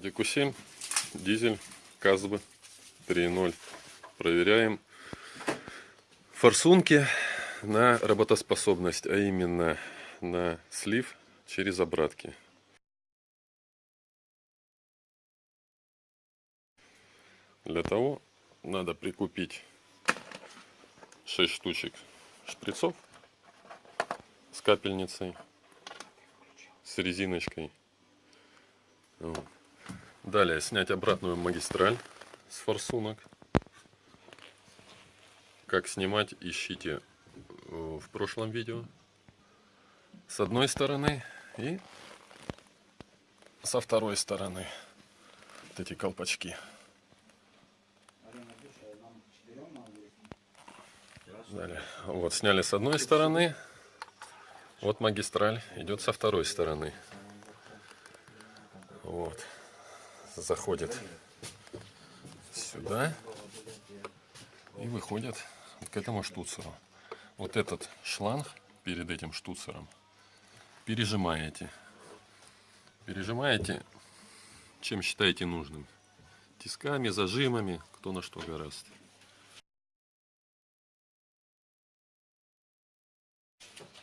Audi Q7, дизель, КАЗБ 3.0. Проверяем форсунки на работоспособность, а именно на слив через обратки. Для того надо прикупить 6 штучек шприцов с капельницей, с резиночкой. Вот. Далее снять обратную магистраль с форсунок. Как снимать, ищите э, в прошлом видео. С одной стороны и со второй стороны. Вот эти колпачки. Далее. Вот, сняли с одной стороны. Вот магистраль идет со второй стороны. Вот. Заходит сюда и выходит к этому штуцеру. Вот этот шланг перед этим штуцером пережимаете. Пережимаете, чем считаете нужным. Тисками, зажимами, кто на что гораздо.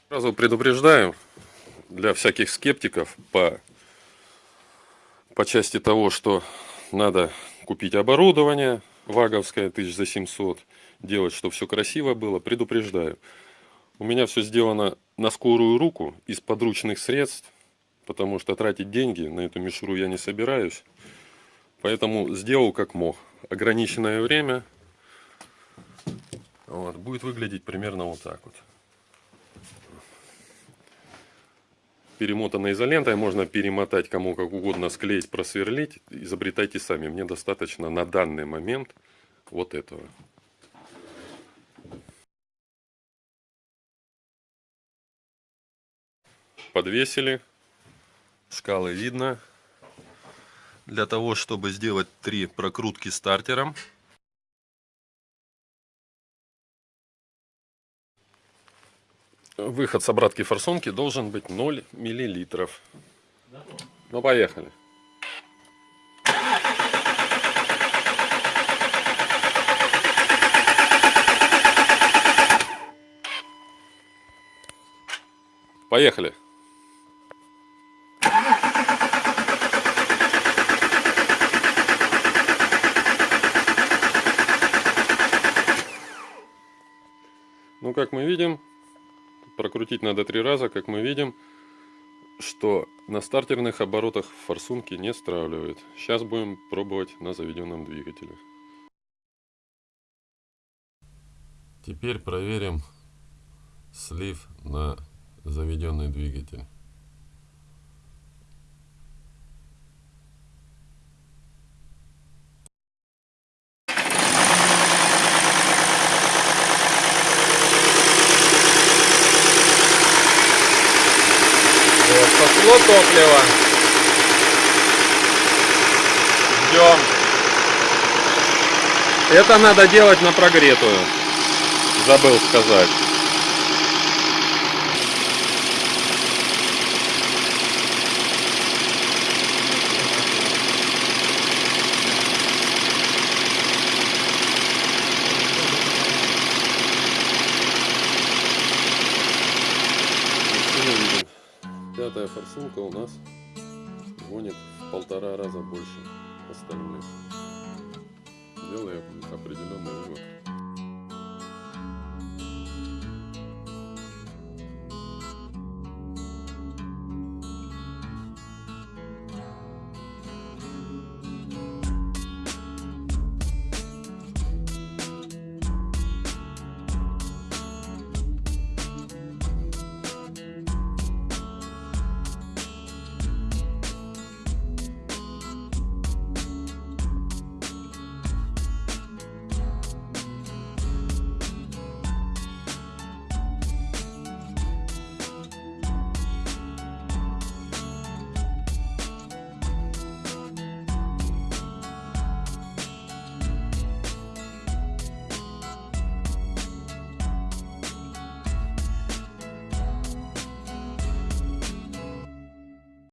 Сразу предупреждаю, для всяких скептиков по, по части того, что надо купить оборудование ваговское, тысяч за 700, делать, чтобы все красиво было, предупреждаю. У меня все сделано на скорую руку, из подручных средств, потому что тратить деньги на эту мишуру я не собираюсь. Поэтому сделал как мог. Ограниченное время вот, будет выглядеть примерно вот так вот. Перемотанной изолентой, можно перемотать кому как угодно, склеить, просверлить, изобретайте сами. Мне достаточно на данный момент вот этого. Подвесили, шкалы видно. Для того, чтобы сделать три прокрутки стартером, выход с обратки форсунки должен быть 0 миллилитров. Ну, поехали. Поехали. Ну, как мы видим, прокрутить надо три раза, как мы видим, что на стартерных оборотах форсунки не стравливает. Сейчас будем пробовать на заведенном двигателе. Теперь проверим слив на заведенный двигатель. Пошло топливо. Ждем. Это надо делать на прогретую. Забыл сказать. Пятая форсунка у нас гонит в полтора раза больше остальных. Делая определенный вывод.